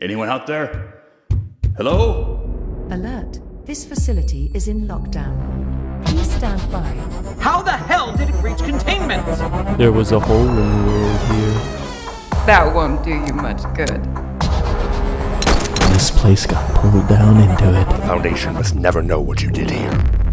Anyone out there? Hello? Alert. This facility is in lockdown. Please stand by. How the hell did it breach containment? There was a hole in the world here. That won't do you much good. This place got pulled down into it. The Foundation must never know what you did here.